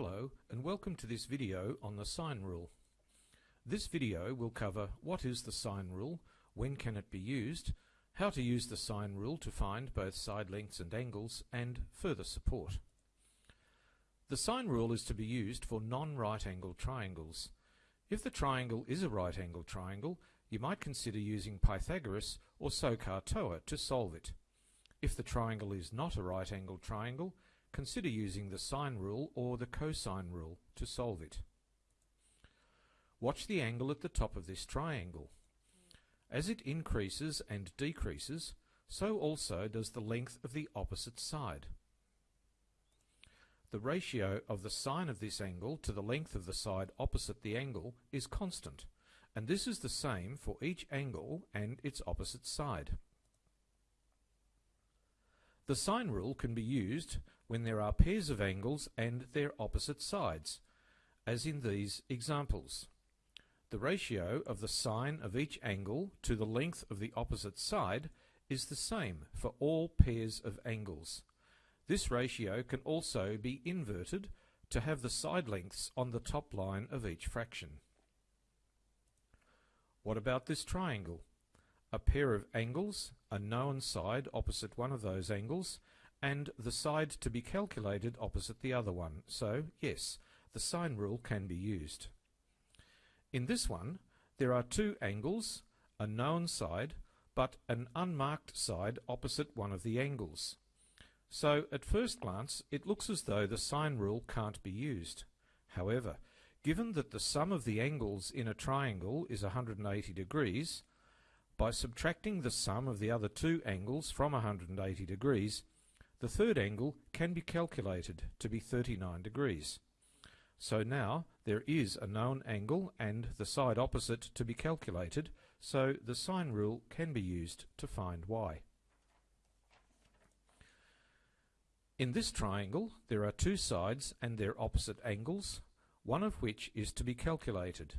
Hello and welcome to this video on the sine rule. This video will cover what is the sine rule, when can it be used, how to use the sine rule to find both side lengths and angles, and further support. The sine rule is to be used for non-right angled triangles. If the triangle is a right angled triangle, you might consider using Pythagoras or SOHCAHTOA to solve it. If the triangle is not a right angled triangle, consider using the sine rule or the cosine rule to solve it. Watch the angle at the top of this triangle. As it increases and decreases, so also does the length of the opposite side. The ratio of the sine of this angle to the length of the side opposite the angle is constant, and this is the same for each angle and its opposite side. The sine rule can be used when there are pairs of angles and their opposite sides, as in these examples. The ratio of the sine of each angle to the length of the opposite side is the same for all pairs of angles. This ratio can also be inverted to have the side lengths on the top line of each fraction. What about this triangle? A pair of angles, a known side opposite one of those angles, and the side to be calculated opposite the other one. So, yes, the sine rule can be used. In this one, there are two angles, a known side, but an unmarked side opposite one of the angles. So, at first glance, it looks as though the sine rule can't be used. However, given that the sum of the angles in a triangle is 180 degrees, by subtracting the sum of the other two angles from 180 degrees, the third angle can be calculated to be 39 degrees. So now there is a known angle and the side opposite to be calculated, so the sine rule can be used to find y. In this triangle there are two sides and their opposite angles, one of which is to be calculated.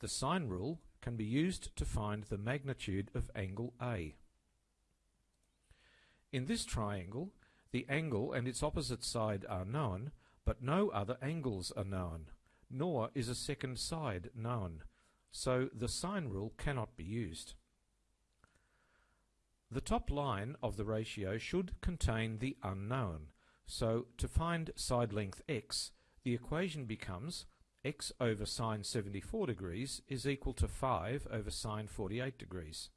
The sine rule can be used to find the magnitude of angle A. In this triangle the angle and its opposite side are known, but no other angles are known, nor is a second side known, so the sine rule cannot be used. The top line of the ratio should contain the unknown, so to find side length x, the equation becomes x over sine 74 degrees is equal to 5 over sine 48 degrees.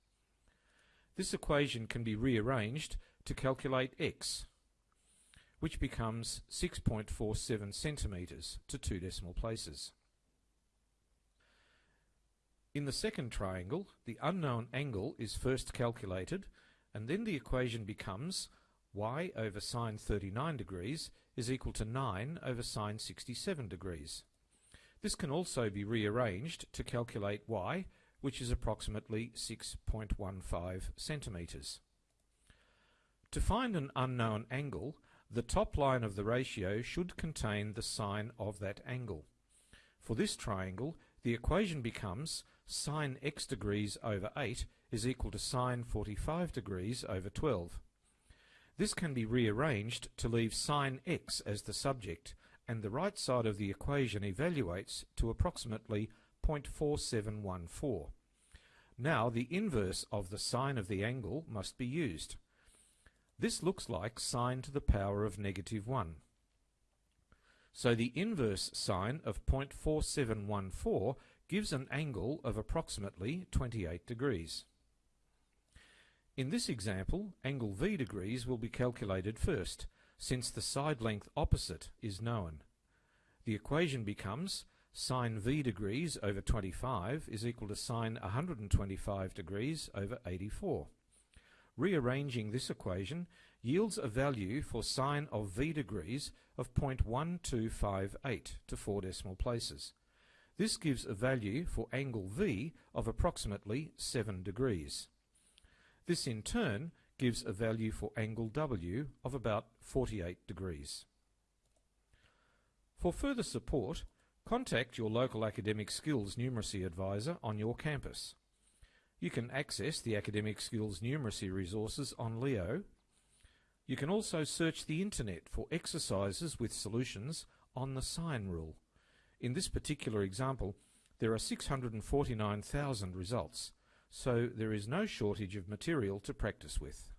This equation can be rearranged to calculate x, which becomes 6.47 centimetres to two decimal places. In the second triangle, the unknown angle is first calculated, and then the equation becomes y over sine 39 degrees is equal to 9 over sine 67 degrees. This can also be rearranged to calculate y, which is approximately 6.15 centimetres. To find an unknown angle, the top line of the ratio should contain the sine of that angle. For this triangle, the equation becomes sine x degrees over 8 is equal to sine 45 degrees over 12. This can be rearranged to leave sine x as the subject, and the right side of the equation evaluates to approximately 0.4714. Now the inverse of the sine of the angle must be used. This looks like sine to the power of negative 1. So the inverse sine of 0.4714 gives an angle of approximately 28 degrees. In this example, angle V degrees will be calculated first, since the side length opposite is known. The equation becomes sine V degrees over 25 is equal to sine 125 degrees over 84. Rearranging this equation yields a value for sine of v degrees of 0.1258 to four decimal places. This gives a value for angle V of approximately 7 degrees. This in turn gives a value for angle W of about 48 degrees. For further support, contact your local academic skills numeracy advisor on your campus. You can access the Academic Skills numeracy resources on Leo. You can also search the internet for exercises with solutions on the sine rule. In this particular example, there are 649,000 results, so there is no shortage of material to practice with.